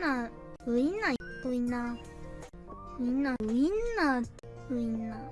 ンナーウインナーウインナー。ウインナーウインナーウインナー。